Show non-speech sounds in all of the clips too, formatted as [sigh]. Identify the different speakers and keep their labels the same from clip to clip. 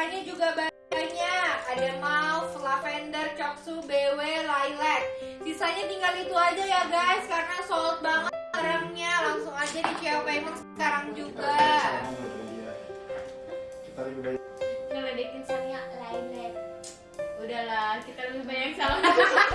Speaker 1: warnanya juga banyak. Ada mauve, lavender, coksu, BW, lilac. Sisanya tinggal itu aja ya guys karena sold banget barangnya. Langsung aja di CEO Payment sekarang juga.
Speaker 2: Kita lebih baik.
Speaker 3: ngeledekin Sania lilac udahlah kita lebih banyak salah [laughs]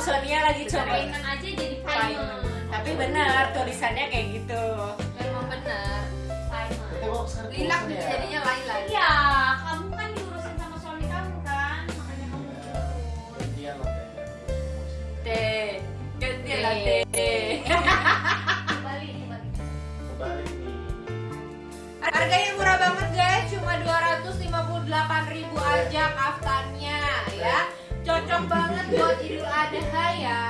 Speaker 1: Sonia lagi coba.
Speaker 3: payment aja jadi payment
Speaker 1: Tapi benar tulisannya kayak gitu.
Speaker 3: memang
Speaker 2: sekarang
Speaker 1: Lilac
Speaker 2: bosan ya.
Speaker 1: jadinya lilac.
Speaker 3: iya kamu kan diurusin sama suami kamu kan makanya kamu turun
Speaker 2: Gantian lah teh.
Speaker 1: Teh, gantian lah
Speaker 3: balik
Speaker 2: Kembali nih.
Speaker 1: Harganya murah banget guys, cuma 258.000 aja kaftannya ya. Cocok banget buat Idul Adha ya.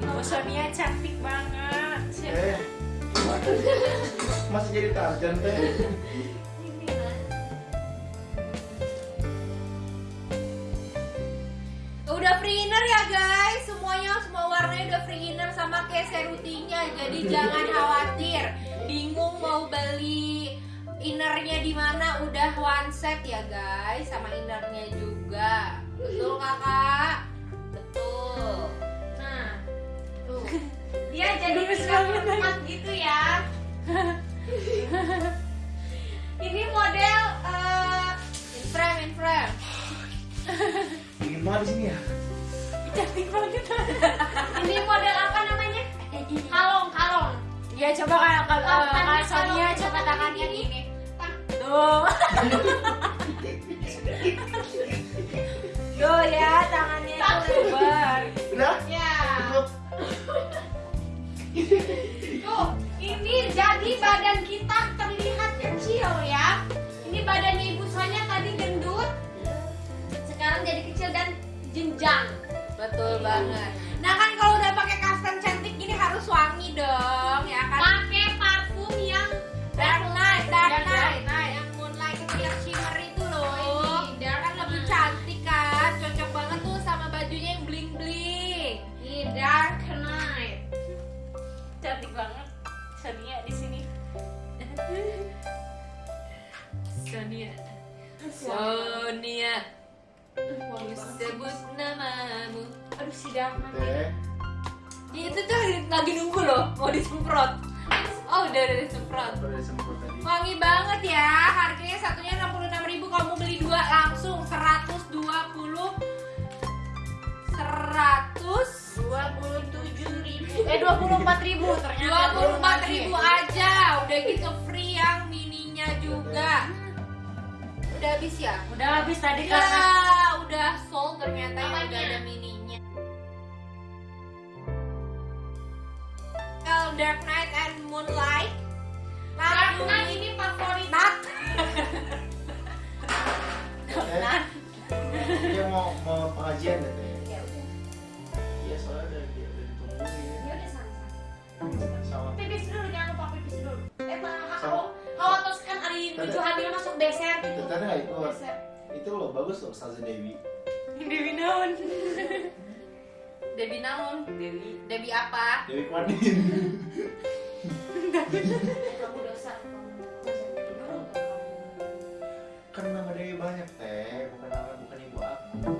Speaker 1: Ibu Sonia cantik banget.
Speaker 2: Eh? Masih jadi tarjan teh.
Speaker 1: Udah free inner ya guys, semuanya semua warnanya udah free inner sama kayak serutinya. Jadi jangan khawatir, bingung mau beli innernya di mana udah one set ya guys, sama innernya juga. Betul kakak? Betul.
Speaker 3: Nah, tuh. Dia [laughs] jadi tiga empat gitu ya. [laughs] Ini model eh,
Speaker 1: In frame, in frame. [laughs]
Speaker 2: Dingin banget di sini ya.
Speaker 1: Cantik banget.
Speaker 3: ini model apa namanya? Kalong, kalong.
Speaker 1: Ya coba kalau Sonia
Speaker 3: kalau-
Speaker 1: coba tangannya
Speaker 3: gini.
Speaker 1: gini. Tuh. Sebut namamu.
Speaker 3: Aduh si Dark Knight.
Speaker 2: Teh.
Speaker 1: Itu tuh lagi nunggu loh, mau disemprot. Oh udah udah disemprot.
Speaker 2: Baru disemprot tadi.
Speaker 1: Wangi banget ya. Harganya satunya 66.000 kamu beli dua langsung 120 100
Speaker 3: 27 ribu Eh 24 ribu ternyata
Speaker 1: 24.000 aja. Udah gitu free yang mininya juga. Udah habis ya?
Speaker 3: Udah habis tadi
Speaker 1: Ya,
Speaker 3: karena
Speaker 1: udah sold ternyata yang
Speaker 3: Apanya?
Speaker 1: udah ada mininya. Well, Dark Knight and Moonlight.
Speaker 3: Dark
Speaker 1: Lagu
Speaker 3: Knight ini favorit
Speaker 1: Nat.
Speaker 2: Teh. Dia mau mau pengajian ya teh.
Speaker 3: Ya udah
Speaker 2: Iya soalnya udah udah ditungguin.
Speaker 3: Ya udah. Pipis dulu jangan lupa pipis dulu Eh Kalau terus kan hari menuju hamil masuk deser
Speaker 2: Itu
Speaker 3: gitu
Speaker 2: tadi nggak itu. Itu loh bagus loh Ustazah Dewi.
Speaker 1: Dewi naon? Dewi naon? Dewi. Dewi apa?
Speaker 2: Dewi Kwadin.
Speaker 3: Kamu dosa
Speaker 2: kan nama Dewi banyak teh, bukan nama bukan ibu aku.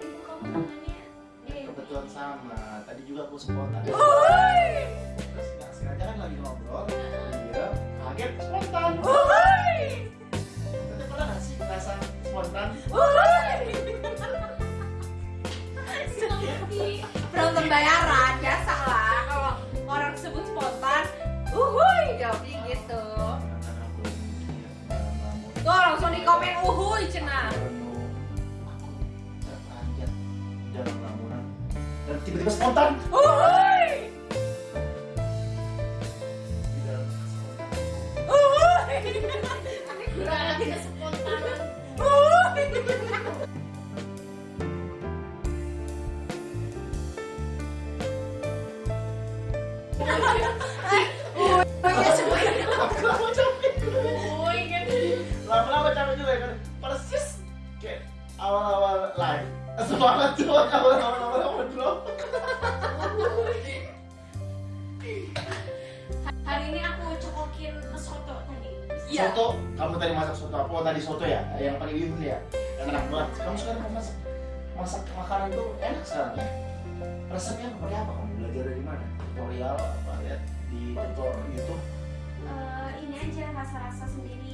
Speaker 3: Ibu kamu namanya Dewi
Speaker 2: Kebetulan sama. Tadi juga aku spontan. Terus nggak sengaja kan lagi ngobrol, dia kaget
Speaker 1: bayaran biasa lah kalau orang sebut spontan. Uhuy, jawabnya gitu. Tuh langsung di komen uhuy cenah.
Speaker 2: lamunan dan tiba-tiba spontan
Speaker 1: Uhuy. Uhuy.
Speaker 3: kurang
Speaker 2: banget tuh awal-awal bro.
Speaker 3: Hari ini aku cokokin soto tadi.
Speaker 1: Iya.
Speaker 2: Soto, kamu tadi masak soto apa? Oh, tadi soto ya, yang pakai bihun ya, yang enak banget. Kamu sekarang mau masak masak makanan tuh enak sekarang ya. Resepnya pakai apa? Kamu belajar dari mana? Tutorial apa? Lihat di tutorial YouTube.
Speaker 3: Eh, ini aja rasa-rasa sendiri.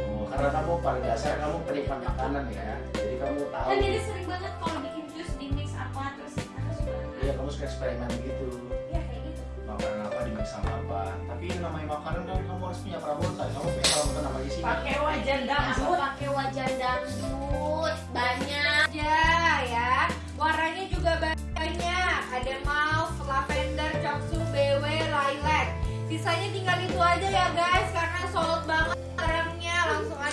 Speaker 2: Oh, karena kamu pada dasar kamu penikmat makanan ya, jadi kamu tahu.
Speaker 3: Kan jadi sering banget kalau bikin jus di mix apa terus aku suka.
Speaker 2: Iya, kamu suka eksperimen gitu.
Speaker 3: Ya kayak gitu.
Speaker 2: Makanan apa di sama apa? Tapi ini namanya makanan kan kamu harus punya perabotan. Kamu punya perabotan apa di sini?
Speaker 3: Pakai wajan
Speaker 1: Aku
Speaker 3: pakai wajan dangdut banyak.
Speaker 1: aja ya warnanya juga banyak ada mauve, lavender, coksu, BW, lilac sisanya tinggal itu aja ya guys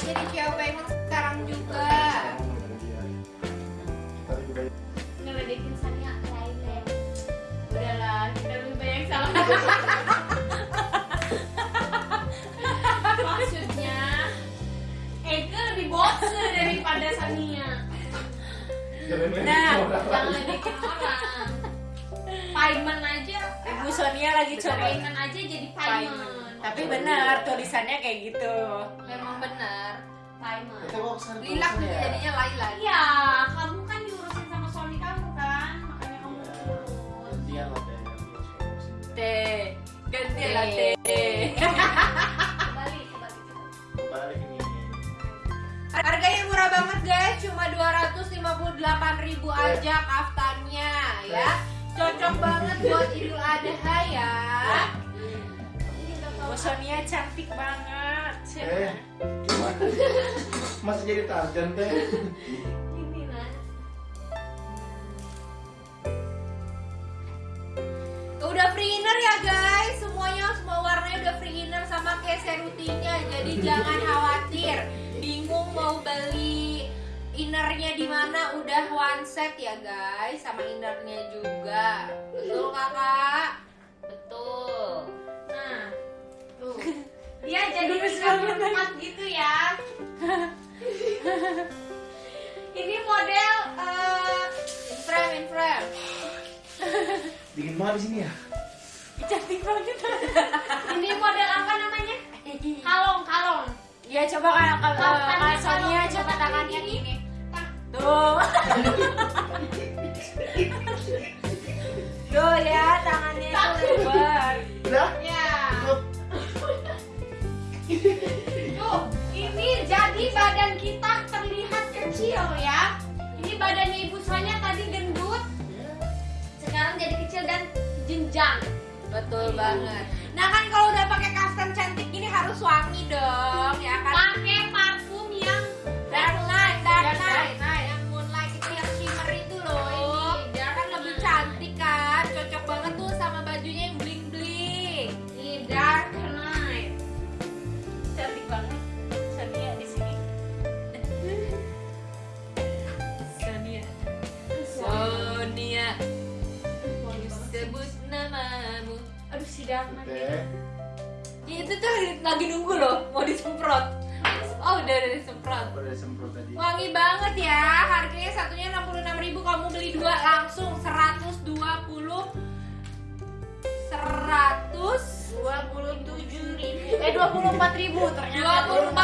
Speaker 1: langsung aja di Cio Payment sekarang juga
Speaker 3: Ngeledekin Sania lain Udahlah, kita lebih banyak salah. [laughs] Maksudnya, Eke lebih bosen daripada Sania.
Speaker 1: Nah,
Speaker 3: Jangan ledekin orang. Payment aja.
Speaker 1: Ibu Sonia lagi coba
Speaker 3: Payment aja jadi payment.
Speaker 1: tapi benar tulisannya kayak gitu
Speaker 3: Memang benar. Payment.
Speaker 2: Kita bawa
Speaker 1: lilak
Speaker 2: tulisannya ya.
Speaker 1: jadinya lilac
Speaker 3: Iya, kamu kan diurusin sama suami kamu kan, makanya kamu urus.
Speaker 2: Gantian lah teh.
Speaker 1: teh ganti
Speaker 3: Teh.
Speaker 1: lah teh
Speaker 3: Kembali, kembali.
Speaker 2: Balik ini.
Speaker 1: Harganya murah banget guys, cuma 258.000 aja kaftannya ya. Cocok banget buat Idul Adha ya.
Speaker 3: Ini udah
Speaker 1: Bu
Speaker 3: tahu.
Speaker 1: Sonia cantik banget.
Speaker 2: Eh, [laughs] Masih jadi Tarzan teh.
Speaker 3: Ini nah.
Speaker 1: Udah free inner ya guys, semuanya semua warnanya udah free inner sama kayak serutinya. Jadi [laughs] jangan khawatir, bingung mau beli innernya di mana udah one set ya guys, sama innernya juga. Betul kakak?
Speaker 3: Dia jadi
Speaker 1: Gemes
Speaker 3: tinggal
Speaker 1: banget.
Speaker 3: berempat gitu ya. Ini model eh,
Speaker 1: In frame, in frame.
Speaker 2: Dingin banget di sini ya.
Speaker 1: Cantik banget.
Speaker 3: ini model apa namanya? Kalong, kalong.
Speaker 1: Ya coba kalau kalau Kak Sonia
Speaker 3: kalau-
Speaker 1: coba tangannya gini. Tuh [laughs]
Speaker 3: Ibu Sonya tadi gendut. Sekarang jadi kecil dan jenjang.
Speaker 1: Betul banget. Nah kan kalau udah pakai kaftan cantik gini harus wangi dong, ya kan?
Speaker 3: Pakai
Speaker 1: lagi nunggu loh, mau disemprot. Oh, udah udah disemprot.
Speaker 2: Udah disemprot tadi.
Speaker 1: Wangi banget ya. Harganya satunya 66.000 kamu beli dua langsung 120 127
Speaker 3: ribu. Eh 24 ribu ternyata.